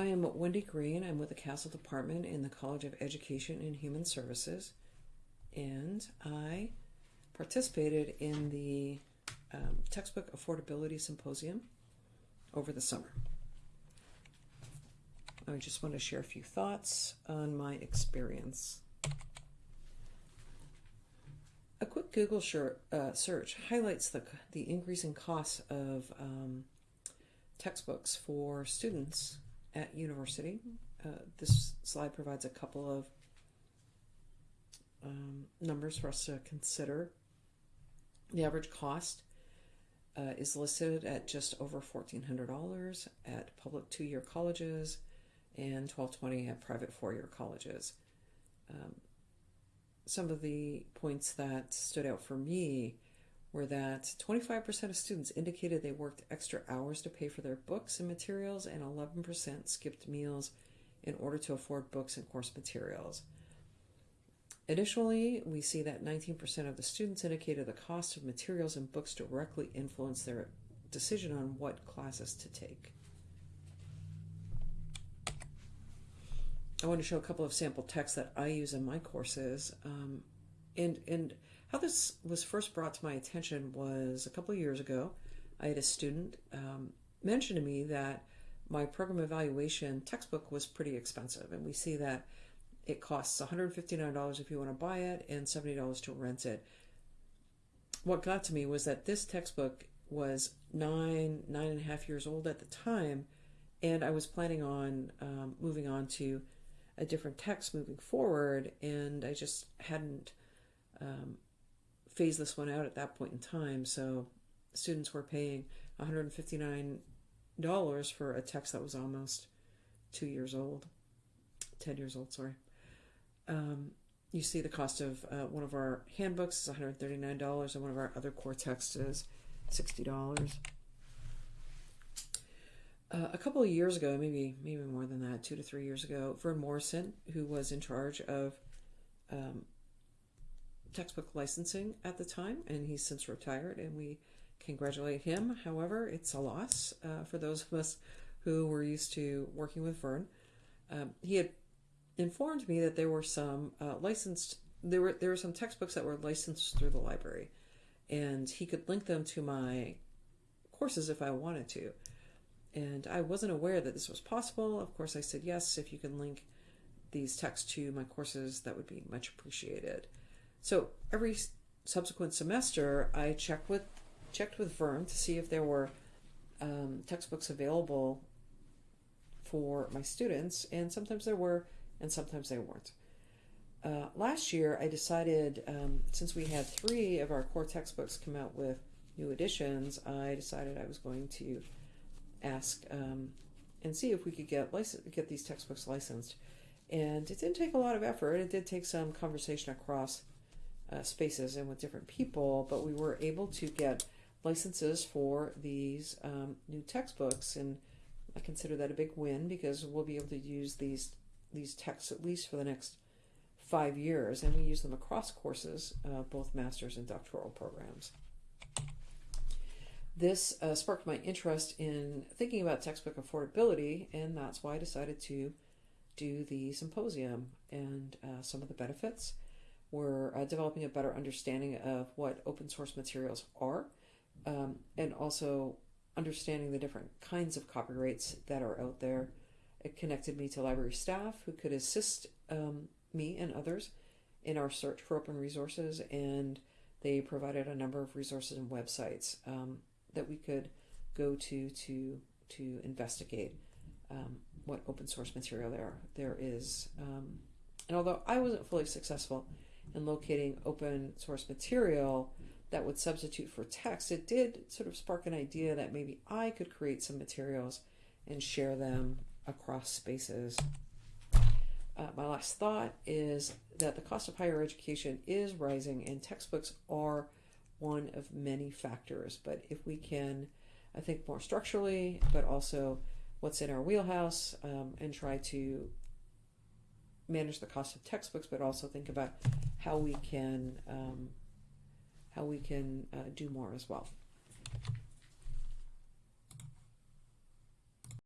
I am Wendy Green. I'm with the CASAL Department in the College of Education and Human Services, and I participated in the um, Textbook Affordability Symposium over the summer. I just want to share a few thoughts on my experience. A quick Google uh, search highlights the, the increasing costs of um, textbooks for students at university. Uh, this slide provides a couple of um, numbers for us to consider. The average cost uh, is listed at just over $1,400 at public two-year colleges and 1220 at private four-year colleges. Um, some of the points that stood out for me were that 25% of students indicated they worked extra hours to pay for their books and materials, and 11% skipped meals in order to afford books and course materials. Additionally, we see that 19% of the students indicated the cost of materials and books directly influenced their decision on what classes to take. I want to show a couple of sample texts that I use in my courses. Um, and, and how this was first brought to my attention was a couple of years ago. I had a student um, mention to me that my program evaluation textbook was pretty expensive. And we see that it costs $159 if you want to buy it and $70 to rent it. What got to me was that this textbook was nine, nine and a half years old at the time, and I was planning on um, moving on to a different text moving forward, and I just hadn't um, phased this one out at that point in time. So students were paying $159 for a text that was almost two years old, 10 years old, sorry. Um, you see the cost of uh, one of our handbooks is $139 and one of our other core texts is $60. Uh, a couple of years ago, maybe maybe more than that, two to three years ago, Vern Morrison, who was in charge of um, textbook licensing at the time, and he's since retired, and we congratulate him. However, it's a loss uh, for those of us who were used to working with Vern. Um, he had informed me that there were some uh, licensed there were there were some textbooks that were licensed through the library, and he could link them to my courses if I wanted to. And I wasn't aware that this was possible. Of course, I said yes. If you can link these texts to my courses, that would be much appreciated. So every subsequent semester, I checked with checked with Vern to see if there were um, textbooks available for my students, and sometimes there were, and sometimes there weren't. Uh, last year, I decided, um, since we had three of our core textbooks come out with new editions, I decided I was going to ask um, and see if we could get license, get these textbooks licensed. And it didn't take a lot of effort. It did take some conversation across uh, spaces and with different people, but we were able to get licenses for these um, new textbooks, and I consider that a big win because we'll be able to use these these texts at least for the next five years, and we use them across courses, uh, both master's and doctoral programs. This uh, sparked my interest in thinking about textbook affordability, and that's why I decided to do the symposium and uh, some of the benefits were uh, developing a better understanding of what open source materials are um, and also understanding the different kinds of copyrights that are out there. It connected me to library staff who could assist um, me and others in our search for open resources, and they provided a number of resources and websites um, that we could go to to to investigate um, what open source material there there is. Um, and although I wasn't fully successful in locating open source material that would substitute for text, it did sort of spark an idea that maybe I could create some materials and share them across spaces. Uh, my last thought is that the cost of higher education is rising and textbooks are one of many factors. But if we can, I think, more structurally, but also what's in our wheelhouse um, and try to manage the cost of textbooks, but also think about how we can um, how we can uh, do more as well.